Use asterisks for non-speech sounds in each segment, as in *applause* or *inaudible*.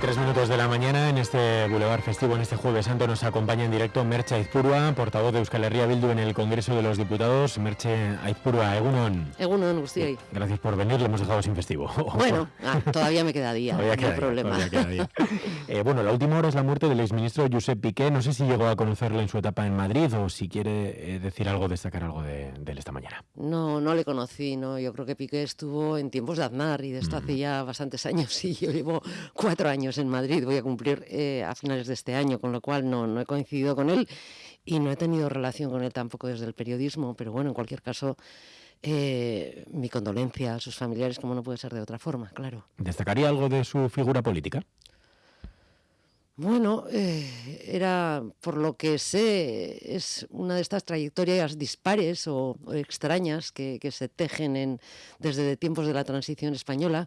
tres minutos de Boulevard Festivo, en este Jueves Santo, nos acompaña en directo Merche Aizpurua, portavoz de Euskal Herria Bildu en el Congreso de los Diputados. Merche Aizpurua, Egunon. Egunon, Gustio. Gracias por venir, le hemos dejado sin festivo. *laughs* Bueno, ah, todavía me queda día, no hay problema. *laughs* Eh, bueno, la última hora es la muerte del exministro Josep Piqué. No sé si llegó a conocerle en su etapa en Madrid o si quiere eh, decir algo, destacar algo de, él esta mañana. No, no le conocí, no. Yo creo que Piqué estuvo en tiempos de Aznar y de esto mm. hace ya bastantes años *laughs* y yo llevo cuatro años en Madrid, voy a cumplir eh, a finales de este año, con lo cual no, no he coincidido con él y no he tenido relación con él tampoco desde el periodismo, pero bueno, en cualquier caso, eh, mi condolencia a sus familiares, como no puede ser de otra forma, claro. ¿Destacaría algo de su figura política? Bueno, eh, era, por lo que sé, es una de estas trayectorias dispares o, extrañas que, que, se tejen en, desde tiempos de la transición española.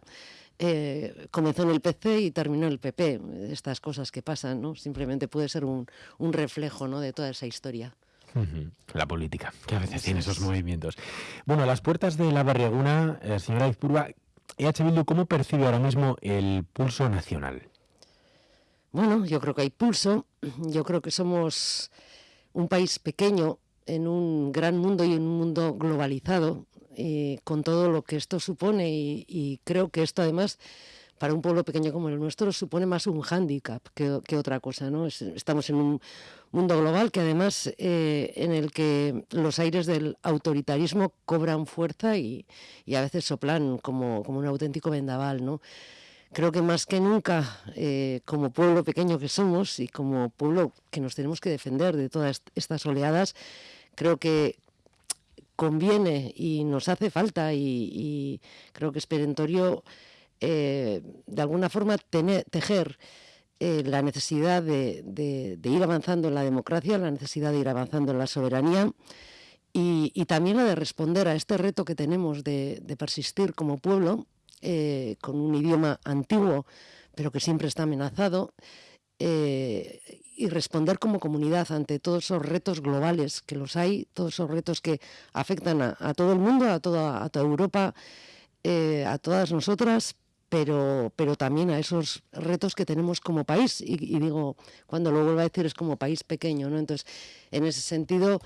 Eh, comenzó en el PC y terminó en el PP. Estas cosas que pasan, ¿no? Simplemente puede ser un, un reflejo ¿no? de toda esa historia. La política, que a veces tiene esos movimientos. Bueno, a las puertas de la barriaguna, eh, señora Izpurba, EH Bildu, ¿cómo percibe ahora mismo el pulso nacional? Bueno, yo creo que hay pulso. Yo creo que somos un país pequeño en un gran mundo y en un mundo globalizado eh, con todo lo que esto supone y, creo que esto además para un pueblo pequeño como el nuestro supone más un hándicap que, otra cosa. ¿no? estamos en un mundo global que además eh, en el que los aires del autoritarismo cobran fuerza y, a veces soplan como, como, un auténtico vendaval. ¿no? Creo que más que nunca, eh, como pueblo pequeño que somos y como pueblo que nos tenemos que defender de todas estas oleadas, creo que conviene y nos hace falta y, creo que es perentorio eh, de alguna forma tejer eh, la necesidad de, ir avanzando en la democracia, la necesidad de ir avanzando en la soberanía y, también la de responder a este reto que tenemos de, persistir como pueblo eh, con un idioma antiguo pero que siempre está amenazado y responder como comunidad ante todos esos retos globales que los hay, todos esos retos que afectan a, todo el mundo, a toda, a toda Europa, eh, a todas nosotras, pero, pero también a esos retos que tenemos como país. Y, digo, cuando lo vuelvo a decir, es como país pequeño, ¿no? Entonces, en ese sentido,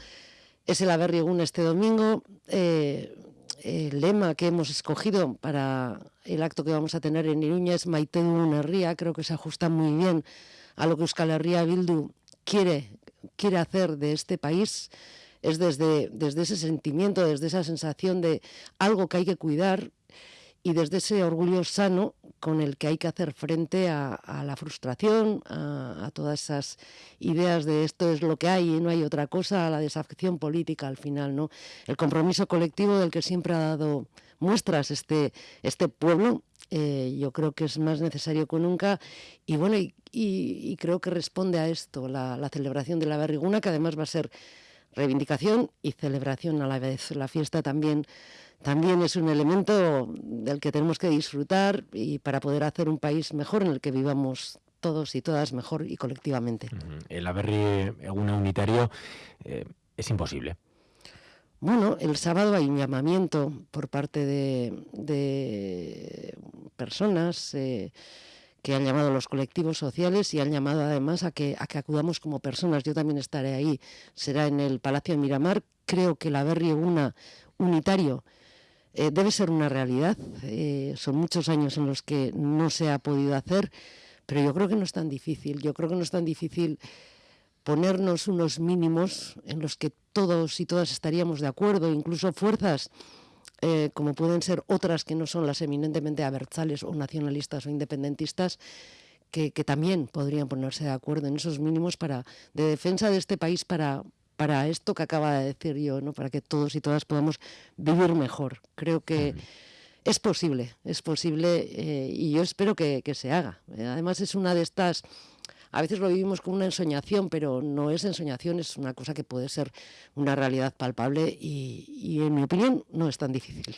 es el llegado este domingo. Eh, el lema que hemos escogido para el acto que vamos a tener en Iruña es Maite Herría, creo que se ajusta muy bien a lo que Euskal Herria Bildu quiere, quiere hacer de este país. Es desde, desde ese sentimiento, desde esa sensación de algo que hay que cuidar y desde ese orgullo sano con el que hay que hacer frente a, la frustración, a, todas esas ideas de esto es lo que hay y no hay otra cosa, a la desafección política al final, ¿no? El compromiso colectivo del que siempre ha dado muestras este, este pueblo eh, yo creo que es más necesario que nunca y bueno, y, creo que responde a esto la, celebración de la barriguna, que además va a ser reivindicación y celebración a la vez. La fiesta también, también es un elemento del que tenemos que disfrutar y para poder hacer un país mejor en el que vivamos todos y todas mejor y colectivamente. El haber una unitario eh, es imposible. Bueno, el sábado hay un llamamiento por parte de, personas eh, que han llamado los colectivos sociales y han llamado además a que, a que acudamos como personas. Yo también estaré ahí. Será en el Palacio de Miramar. Creo que la Berri una unitario eh, debe ser una realidad. Eh, son muchos años en los que no se ha podido hacer, pero yo creo que no es tan difícil. Yo creo que no es tan difícil ponernos unos mínimos en los que todos y todas estaríamos de acuerdo, incluso fuerzas eh, como pueden ser otras que no son las eminentemente abertzales o nacionalistas o independentistas, que, también podrían ponerse de acuerdo en esos mínimos para, de defensa de este país para, para esto que acaba de decir yo, ¿no? para que todos y todas podamos vivir mejor. Creo que es posible, es posible eh, y yo espero que, que se haga. Además es una de estas a veces lo vivimos como una ensoñación, pero no es ensoñación, es una cosa que puede ser una realidad palpable y, en mi opinión no es tan difícil.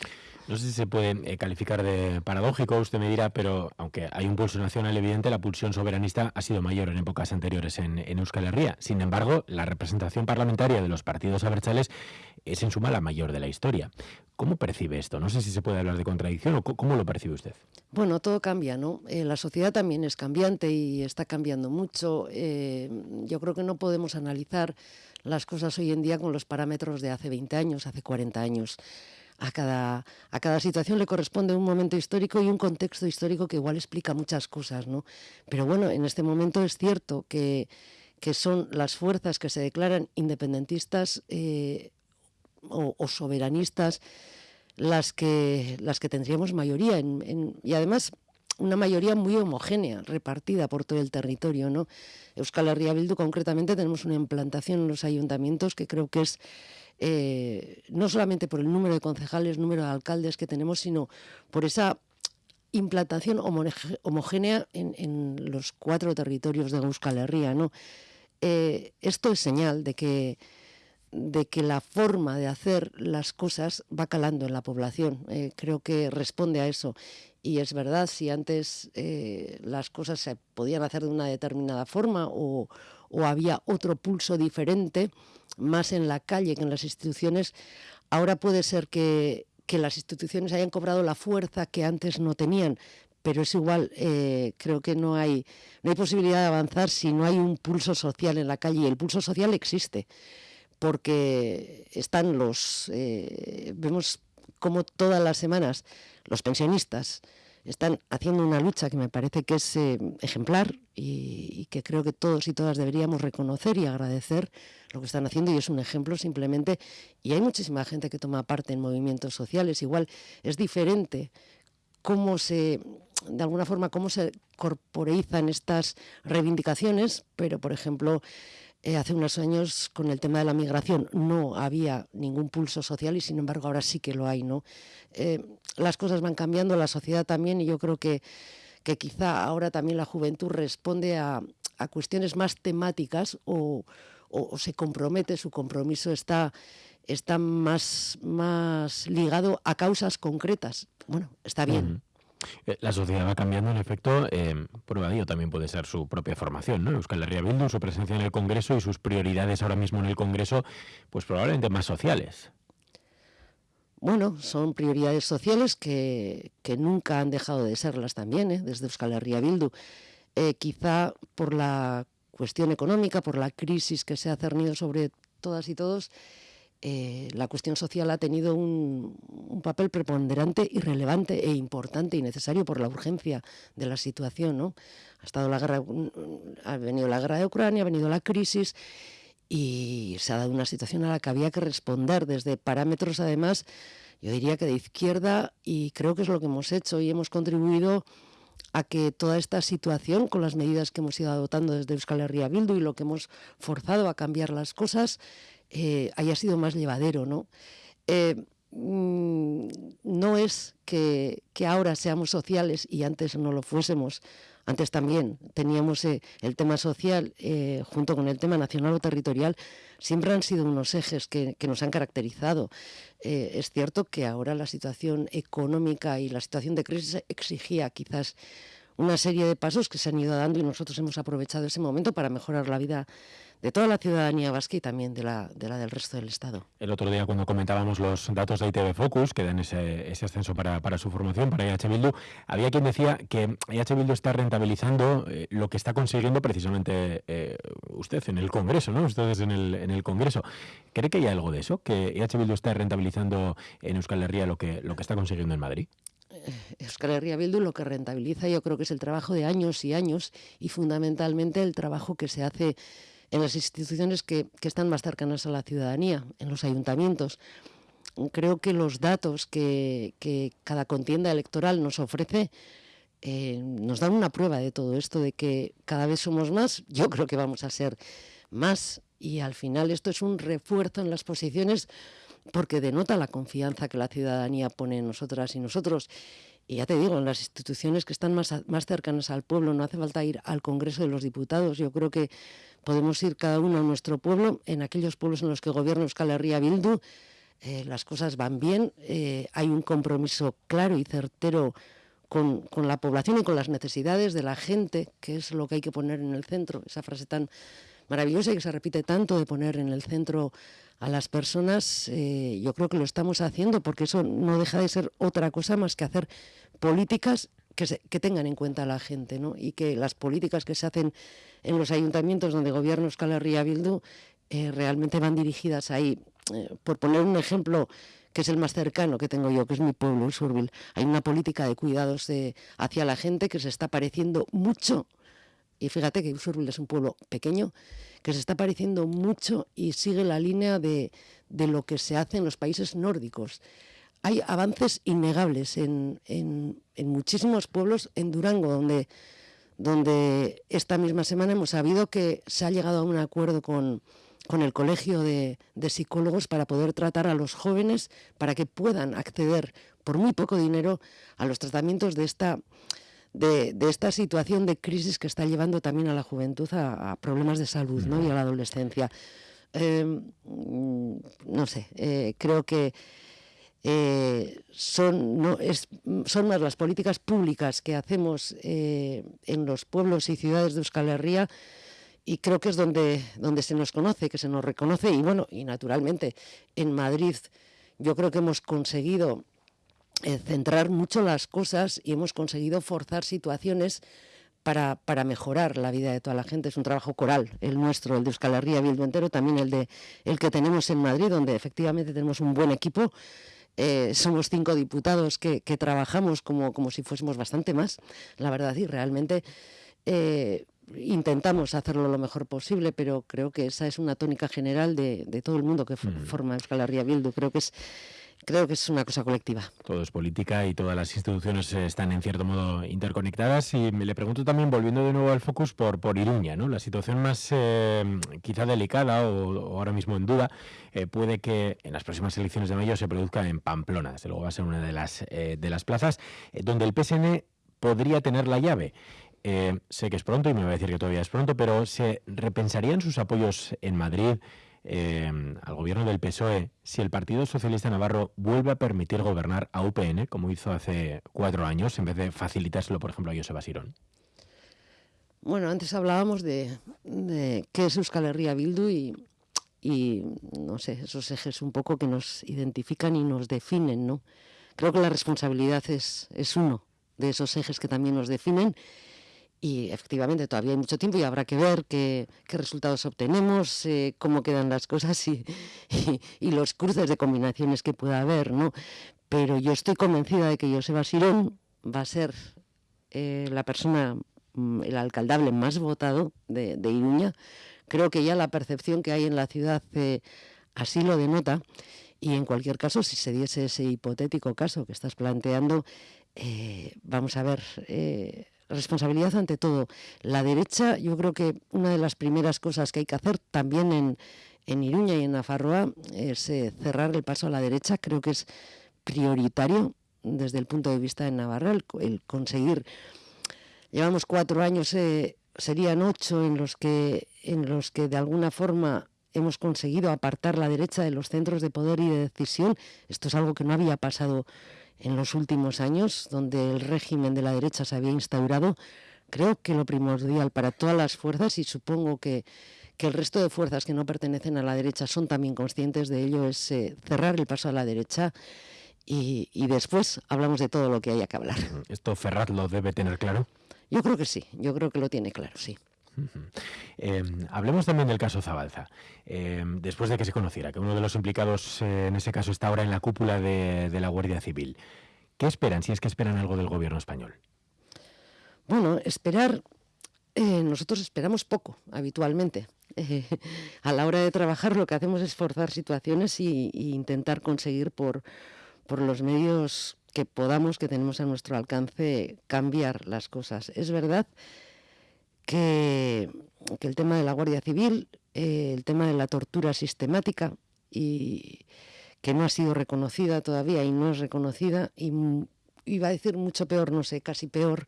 No sé si se puede eh, calificar de paradójico, usted me dirá, pero aunque hay un pulso nacional evidente, la pulsión soberanista ha sido mayor en épocas anteriores en, Euskal Herria. Sin embargo, la representación parlamentaria de los partidos abertzales es en suma la mayor de la historia. ¿Cómo percibe esto? No sé si se puede hablar de contradicción o cómo lo percibe usted. Bueno, todo cambia, ¿no? Eh, la sociedad también es cambiante y está cambiando mucho. Eh, yo creo que no podemos analizar las cosas hoy en día con los parámetros de hace 20 años, hace 40 años. A cada, a cada situación le corresponde un momento histórico y un contexto histórico que igual explica muchas cosas, ¿no? Pero bueno, en este momento es cierto que, que son las fuerzas que se declaran independentistas eh, o, soberanistas las que, las que tendríamos mayoría. y además una mayoría muy homogénea, repartida por todo el territorio. ¿no? Euskal Herria concretamente, tenemos una implantación en los ayuntamientos que creo que es eh, no solamente por el número de concejales, número de alcaldes que tenemos, sino por esa implantación homogénea en, los cuatro territorios de Euskal Herria. ¿no? Eh, esto es señal de que de que la forma de hacer las cosas va calando en la población. Eh, creo que responde a eso. Y es verdad, si antes eh, las cosas se podían hacer de una determinada forma o, había otro pulso diferente, más en la calle que en las instituciones, ahora puede ser que, las instituciones hayan cobrado la fuerza que antes no tenían, pero es igual, eh, creo que no hay, no hay posibilidad de avanzar si no hay un pulso social en la calle. Y el pulso social existe porque están los, eh, vemos como todas las semanas los pensionistas están haciendo una lucha que me parece que es eh, ejemplar y, que creo que todos y todas deberíamos reconocer y agradecer lo que están haciendo y es un ejemplo simplemente. Y hay muchísima gente que toma parte en movimientos sociales. Igual es diferente cómo se de alguna forma cómo se corporeizan estas reivindicaciones pero por ejemplo eh, hace unos años con el tema de la migración no había ningún pulso social y sin embargo ahora sí que lo hay, ¿no? Eh, las cosas van cambiando, la sociedad también y yo creo que, que quizá ahora también la juventud responde a, cuestiones más temáticas o, se compromete, su compromiso está, está más, más ligado a causas concretas. Bueno, está bien. La sociedad va cambiando, en efecto. Eh, prueba de ello también puede ser su propia formación, ¿no? Euskal Herria Bildu, su presencia en el Congreso y sus prioridades ahora mismo en el Congreso, pues probablemente más sociales. Bueno, son prioridades sociales que, nunca han dejado de serlas también, ¿eh? desde Euskal Herria Bildu. Eh, quizá por la cuestión económica, por la crisis que se ha cernido sobre todas y todos, eh, la cuestión social ha tenido un, papel preponderante y relevante e importante y necesario por la urgencia de la situación. ¿no? Ha, estado la guerra, ha venido la guerra de Ucrania, ha venido la crisis y se ha dado una situación a la que había que responder desde parámetros, además, yo diría que de izquierda, y creo que es lo que hemos hecho y hemos contribuido a que toda esta situación, con las medidas que hemos ido adoptando desde Euskal Herria Bildu y lo que hemos forzado a cambiar las cosas, eh, haya sido más llevadero, ¿no? Eh, mm, no es que, ahora seamos sociales y antes no lo fuésemos. Antes también teníamos eh, el tema social junto con el tema nacional o territorial. Siempre han sido unos ejes que, que nos han caracterizado. es cierto que ahora la situación económica y la situación de crisis exigía quizás una serie de pasos que se han ido dando y nosotros hemos aprovechado ese momento para mejorar la vida de toda la ciudadanía vasca y también de la, de la del resto del Estado. El otro día cuando comentábamos los datos de ITV Focus, que dan ese, ese ascenso para, para, su formación, para IH Bildu, había quien decía que IH Bildu está rentabilizando eh, lo que está consiguiendo precisamente eh, usted en el Congreso, ¿no? Ustedes en el, en el Congreso. ¿Cree que hay algo de eso? ¿Que IH Bildu está rentabilizando en Euskal Herria lo que, lo que está consiguiendo en Madrid? Eh, Euskal Herria Bildu lo que rentabiliza yo creo que es el trabajo de años y años y fundamentalmente el trabajo que se hace en las instituciones que, están más cercanas a la ciudadanía, en los ayuntamientos. Creo que los datos que, cada contienda electoral nos ofrece eh, nos dan una prueba de todo esto, de que cada vez somos más, yo creo que vamos a ser más y al final esto es un refuerzo en las posiciones porque denota la confianza que la ciudadanía pone en nosotras y nosotros. Y ya te digo, en las instituciones que están más, más cercanas al pueblo, no hace falta ir al Congreso de los Diputados. Yo creo que podemos ir cada uno a nuestro pueblo, en aquellos pueblos en los que gobierna Euskal Herria Bildu, eh, las cosas van bien, eh, hay un compromiso claro y certero con, con, la población y con las necesidades de la gente, que es lo que hay que poner en el centro, esa frase tan maravillosa y que se repite tanto de poner en el centro a las personas, eh, yo creo que lo estamos haciendo porque eso no deja de ser otra cosa más que hacer políticas que, se, que tengan en cuenta a la gente ¿no? y que las políticas que se hacen en los ayuntamientos donde gobierna Euskal Herria Bildu eh, realmente van dirigidas ahí. Eh, por poner un ejemplo que es el más cercano que tengo yo, que es mi pueblo, Surville, hay una política de cuidados de, hacia la gente que se está pareciendo mucho, y fíjate que Surville es un pueblo pequeño, que se está pareciendo mucho y sigue la línea de, de lo que se hace en los países nórdicos. Hay avances innegables en, en, en muchísimos pueblos, en Durango, donde, donde esta misma semana hemos sabido que se ha llegado a un acuerdo con, con el Colegio de, de, Psicólogos para poder tratar a los jóvenes para que puedan acceder por muy poco dinero a los tratamientos de esta, de, esta situación de crisis que está llevando también a la juventud a, problemas de salud ¿no? y a la adolescencia. Eh, no sé, eh, creo que eh, son, no, es, son más las políticas públicas que hacemos eh, en los pueblos y ciudades de Euskal Herria y creo que es donde, donde se nos conoce, que se nos reconoce y bueno, y naturalmente en Madrid yo creo que hemos conseguido eh, centrar mucho las cosas y hemos conseguido forzar situaciones para, para, mejorar la vida de toda la gente. Es un trabajo coral, el nuestro, el de Euskal Herria Bildu entero, también el, de, el que tenemos en Madrid, donde efectivamente tenemos un buen equipo. Eh, somos cinco diputados que, que trabajamos como, como, si fuésemos bastante más, la verdad, y realmente eh, intentamos hacerlo lo mejor posible, pero creo que esa es una tónica general de, de todo el mundo que mm. forma Euskal Herria Bildu. Creo que es creo que es una cosa colectiva. Todo es política y todas las instituciones están en cierto modo interconectadas. Y me le pregunto también, volviendo de nuevo al focus, por, por Iruña, ¿no? La situación más eh, quizá delicada o, ahora mismo en duda eh, puede que en las próximas elecciones de mayo se produzca en Pamplona. Desde luego va a ser una de las, eh, de las plazas eh, donde el PSN podría tener la llave. Eh, sé que es pronto y me va a decir que todavía es pronto, pero ¿se repensarían sus apoyos en Madrid? Eh, al gobierno del PSOE si el Partido Socialista Navarro vuelve a permitir gobernar a UPN, como hizo hace cuatro años, en vez de facilitárselo, por ejemplo, a Joseba Sirón? Bueno, antes hablábamos de, de qué es Euskal Herria Bildu y, y, no sé, esos ejes un poco que nos identifican y nos definen, ¿no? Creo que la responsabilidad es, es uno de esos ejes que también nos definen y efectivamente todavía hay mucho tiempo y habrá que ver qué, resultados obtenemos, eh, cómo quedan las cosas y, los cruces de combinaciones que pueda haber, ¿no? Pero yo estoy convencida de que Joseba Sirón va a ser eh, la persona, mm, el alcaldable más votado de, de, Iruña. Creo que ya la percepción que hay en la ciudad eh, así lo denota. Y en cualquier caso, si se diese ese hipotético caso que estás planteando, vamos a ver, responsabilidad ante todo. La derecha, yo creo que una de las primeras cosas que hay que hacer también en, en Iruña y en Nafarroa es eh, cerrar el paso a la derecha. Creo que es prioritario desde el punto de vista de Navarra el, conseguir. Llevamos cuatro años, eh, serían ocho en los que en los que de alguna forma hemos conseguido apartar la derecha de los centros de poder y de decisión. Esto es algo que no había pasado en los últimos años, donde el régimen de la derecha se había instaurado, creo que lo primordial para todas las fuerzas, y supongo que, que el resto de fuerzas que no pertenecen a la derecha son también conscientes de ello, es eh, cerrar el paso a la derecha y, y, después hablamos de todo lo que haya que hablar. ¿Esto Ferrat lo debe tener claro? Yo creo que sí, yo creo que lo tiene claro, sí. Eh, hablemos también del caso Zabalza. Eh, después de que se conociera que uno de los implicados eh, en ese caso está ahora en la cúpula de, la Guardia Civil, ¿qué esperan, si es que esperan algo del gobierno español? Bueno, esperar, eh, nosotros esperamos poco habitualmente. a la hora de trabajar lo que hacemos es forzar situaciones y, y intentar conseguir por, por los medios que podamos, que tenemos a nuestro alcance, cambiar las cosas. Es verdad que, que el tema de la Guardia Civil, eh, el tema de la tortura sistemática y que no ha sido reconocida todavía y no es reconocida y iba a decir mucho peor, no sé, casi peor,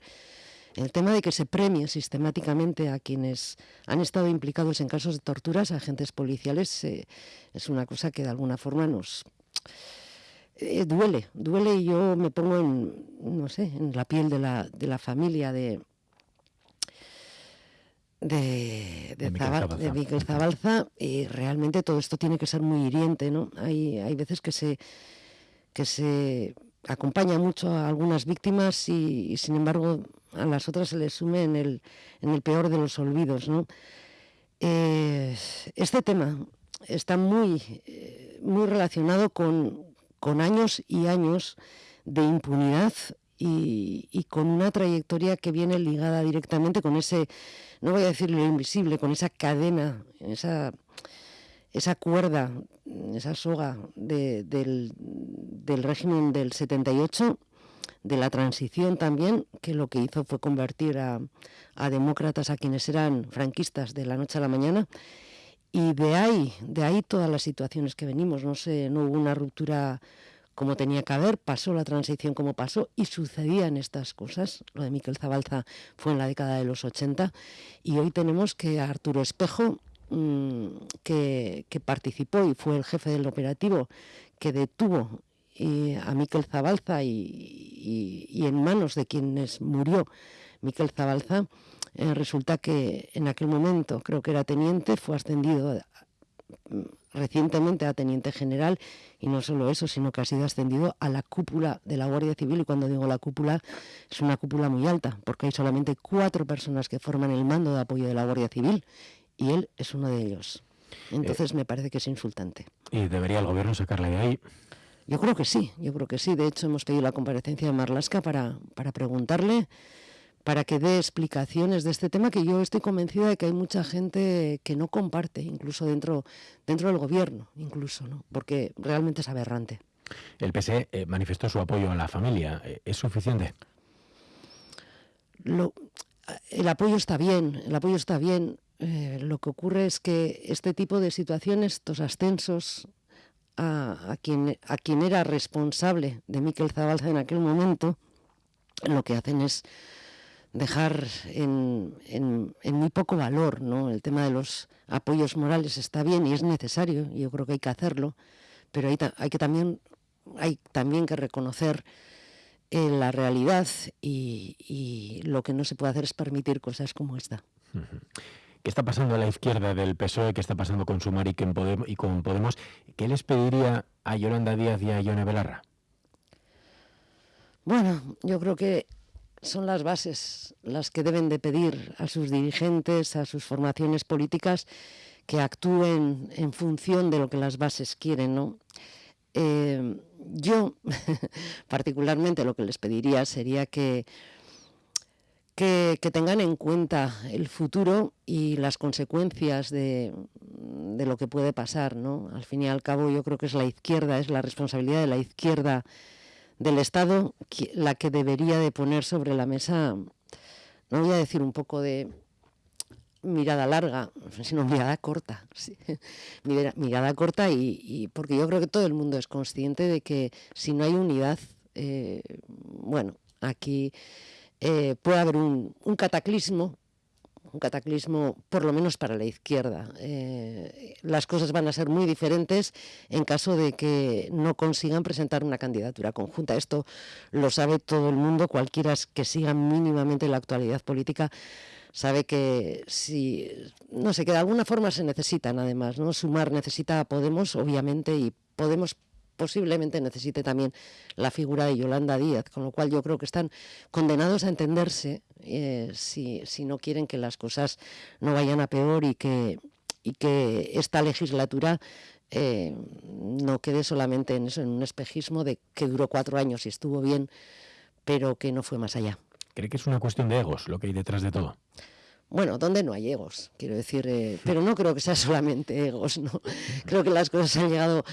el tema de que se premie sistemáticamente a quienes han estado implicados en casos de torturas, a agentes policiales, eh, es una cosa que de alguna forma nos, eh, duele, duele y yo me pongo en, no sé, en la piel de la, de la familia de, de, de, Miguel Zabalza y realmente todo esto tiene que ser muy hiriente, ¿no? Hay, hay veces que se, que se acompaña mucho a algunas víctimas y, sin embargo a las otras se les sume en el, en el peor de los olvidos, ¿no? Eh, este tema está muy, eh, muy relacionado con, con años y años de impunidad y, con una trayectoria que viene ligada directamente con ese, no voy a decir lo invisible, con esa cadena, esa, esa cuerda, esa soga del, régimen del 78, de la transición también, que lo que hizo fue convertir a, a demócratas a quienes eran franquistas de la noche a la mañana. Y de ahí, de ahí todas las situaciones que venimos, no sé, no hubo una ruptura como tenía que haber, pasó la transición como pasó y sucedían estas cosas. Lo de Miquel Zabalza fue en la década de los 80 y hoy tenemos que Arturo Espejo, mm, que, participó y fue el jefe del operativo que detuvo eh, a Miquel Zabalza y, en manos de quienes murió Miquel Zabalza, eh, resulta que en aquel momento, creo que era teniente, fue ascendido recientemente a teniente general y no solo eso, sino que ha sido ascendido a la cúpula de la Guardia Civil y cuando digo la cúpula es una cúpula muy alta porque hay solamente cuatro personas que forman el mando de apoyo de la Guardia Civil y él es uno de ellos. Entonces eh, me parece que es insultante. ¿Y debería el gobierno sacarle de ahí? Yo creo que sí, yo creo que sí. De hecho, hemos pedido la comparecencia de Marlasca para, para preguntarle para que dé explicaciones de este tema que yo estoy convencida de que hay mucha gente que no comparte, incluso dentro, dentro del gobierno, incluso, ¿no? porque realmente es aberrante. El PSE eh, manifestó su apoyo a la familia. Eh, ¿Es suficiente? el apoyo está bien, el apoyo está bien. Eh, lo que ocurre es que este tipo de situaciones, estos ascensos a, a, quien, a quien era responsable de Miquel Zabalza en aquel momento, lo que hacen es dejar en, muy poco valor, ¿no? El tema de los apoyos morales está bien y es necesario, y yo creo que hay que hacerlo, pero hay, hay que también, hay también que reconocer eh, la realidad y, lo que no se puede hacer es permitir cosas como esta. ¿Qué está pasando a la izquierda del PSOE? ¿Qué está pasando con Sumar y? Y con Podemos? ¿Qué les pediría a Yolanda Díaz y a Ione Belarra? Bueno, yo creo que son las bases las que deben de pedir a sus dirigentes, a sus formaciones políticas, que actúen en función de lo que las bases quieren, ¿no? Eh, yo, *laughs* particularmente, lo que les pediría sería que, que, tengan en cuenta el futuro y las consecuencias de, de, lo que puede pasar, ¿no? Al fin y al cabo, yo creo que es la izquierda, es la responsabilidad de la izquierda del Estado la que debería de poner sobre la mesa, no voy a decir un poco de mirada larga, sino mirada corta. *laughs* mirada, corta y, porque yo creo que todo el mundo es consciente de que si no hay unidad, eh, bueno, aquí eh, puede haber un cataclismo un cataclismo por lo menos para la izquierda. Eh, las cosas van a ser muy diferentes en caso de que no consigan presentar una candidatura conjunta. Esto lo sabe todo el mundo, cualquiera que siga mínimamente la actualidad política sabe que si no sé que de alguna forma se necesitan además no sumar necesita a Podemos obviamente y Podemos posiblemente necesite también la figura de Yolanda Díaz, con lo cual yo creo que están condenados a entenderse eh, si, si, no quieren que las cosas no vayan a peor y que, y que esta legislatura eh, no quede solamente en eso, en un espejismo de que duró cuatro años y estuvo bien, pero que no fue más allá. ¿Cree que es una cuestión de egos lo que hay detrás de todo? Bueno, donde no hay egos, quiero decir, eh, pero no creo que sea solamente egos, ¿no? *laughs* Creo que las cosas han llegado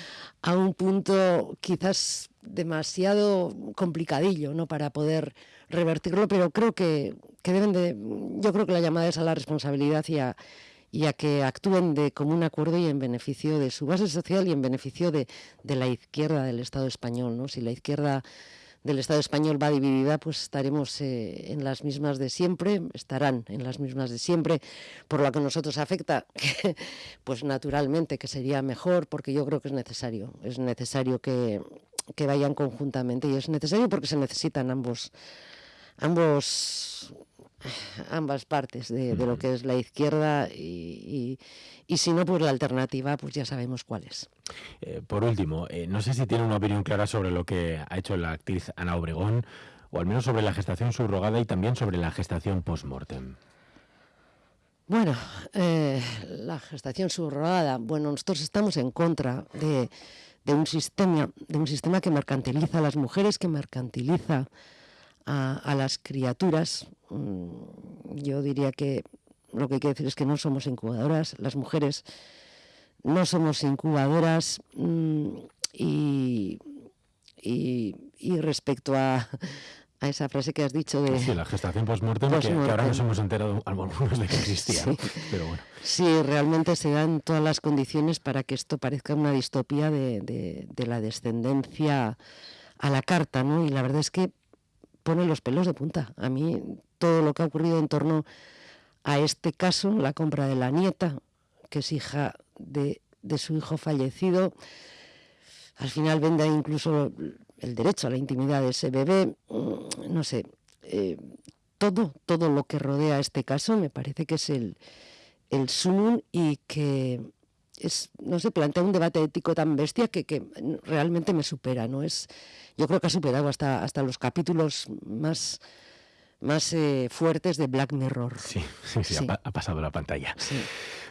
a un punto quizás demasiado complicadillo, ¿no? Para poder revertirlo, pero creo que, deben de, yo creo que la llamada es a la responsabilidad y a, que actúen de común acuerdo y en beneficio de su base social y en beneficio de, de la izquierda del Estado español, ¿no? Si la izquierda del Estado español va dividida, pues estaremos eh, en las mismas de siempre, estarán en las mismas de siempre, por lo que nosotros afecta, *laughs* pues naturalmente que sería mejor, porque yo creo que es necesario, es necesario que, que vayan conjuntamente y es necesario porque se necesitan ambos ambos ambas partes de, lo que es la izquierda y, si no, pues la alternativa, pues ya sabemos cuál es. Eh, por último, eh, no sé si tiene una opinión clara sobre lo que ha hecho la actriz Ana Obregón, o al menos sobre la gestación subrogada y también sobre la gestación post-mortem. Bueno, eh, la gestación subrogada, bueno, nosotros estamos en contra de, de, un sistema, de un sistema que mercantiliza a las mujeres, que mercantiliza a, las criaturas. Mm, yo diría que lo que hay que decir es que no somos incubadoras, las mujeres no somos incubadoras mm, y, respecto a, esa frase que has dicho de... Sí, la gestación post-mortem, que, ahora nos hemos enterado algunos de que existía, sí. pero bueno. Sí, realmente se dan todas las condiciones para que esto parezca una distopía de, de la descendencia a la carta, ¿no? Y la verdad es que pone los pelos de punta. A mí todo lo que ha ocurrido en torno a este caso, la compra de la nieta, que es hija de, su hijo fallecido, al final vende incluso el derecho a la intimidad de ese bebé, mm, no sé, eh, todo, todo lo que rodea este caso me parece que es el, el sumum y que es, no sé, plantea un debate ético tan bestia que, que, realmente me supera, ¿no? Es, yo creo que ha superado hasta, hasta los capítulos más, más eh, fuertes de Black Mirror. Sí, sí, sí, Ha, pasado la pantalla. Sí.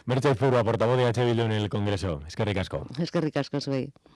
Merche Furua, portavoz de H. en el Congreso. Es que ricasco. Es que ricasco, soy.